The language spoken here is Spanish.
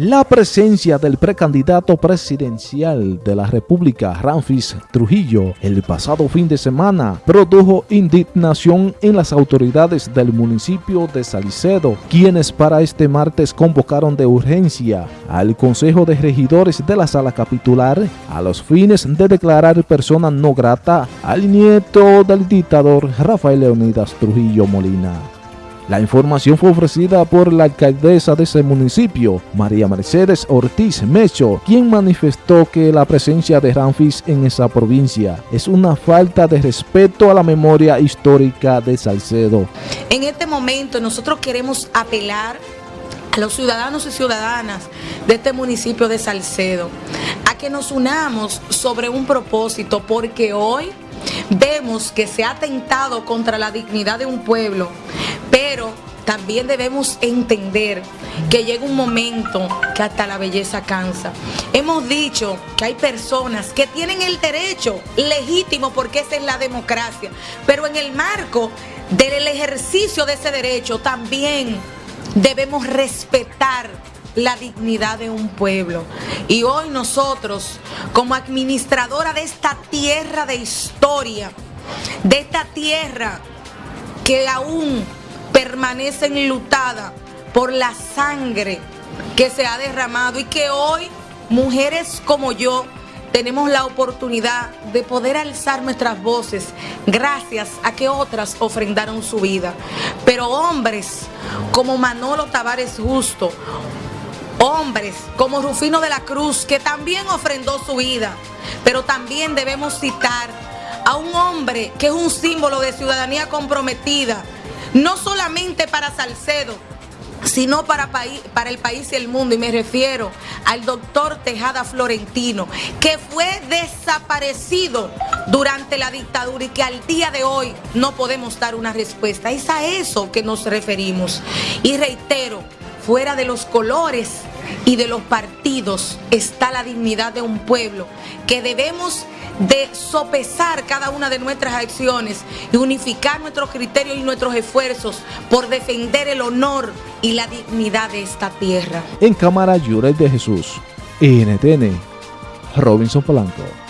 La presencia del precandidato presidencial de la República, Ramfis Trujillo, el pasado fin de semana produjo indignación en las autoridades del municipio de Salicedo, quienes para este martes convocaron de urgencia al Consejo de Regidores de la Sala Capitular a los fines de declarar persona no grata al nieto del dictador Rafael Leonidas Trujillo Molina. La información fue ofrecida por la alcaldesa de ese municipio, María Mercedes Ortiz Mecho, quien manifestó que la presencia de Ramfis en esa provincia es una falta de respeto a la memoria histórica de Salcedo. En este momento nosotros queremos apelar a los ciudadanos y ciudadanas de este municipio de Salcedo a que nos unamos sobre un propósito porque hoy vemos que se ha atentado contra la dignidad de un pueblo, pero también debemos entender que llega un momento que hasta la belleza cansa. Hemos dicho que hay personas que tienen el derecho legítimo porque esa es la democracia, pero en el marco del ejercicio de ese derecho también debemos respetar la dignidad de un pueblo. Y hoy nosotros, como administradora de esta tierra de historia, de esta tierra que aún permanece enlutada por la sangre que se ha derramado y que hoy mujeres como yo tenemos la oportunidad de poder alzar nuestras voces gracias a que otras ofrendaron su vida. Pero hombres como Manolo Tavares Justo, hombres como Rufino de la Cruz, que también ofrendó su vida, pero también debemos citar a un hombre que es un símbolo de ciudadanía comprometida, no solamente para Salcedo, sino para, el país y el mundo. Y me refiero al doctor Tejada Florentino, que fue desaparecido durante la dictadura y que al día de hoy no podemos dar una respuesta. Es a eso que nos referimos. Y reitero, fuera de los colores y de los partidos está la dignidad de un pueblo que debemos de sopesar cada una de nuestras acciones y unificar nuestros criterios y nuestros esfuerzos por defender el honor y la dignidad de esta tierra. En Cámara Llores de Jesús, NTN, Robinson Polanco.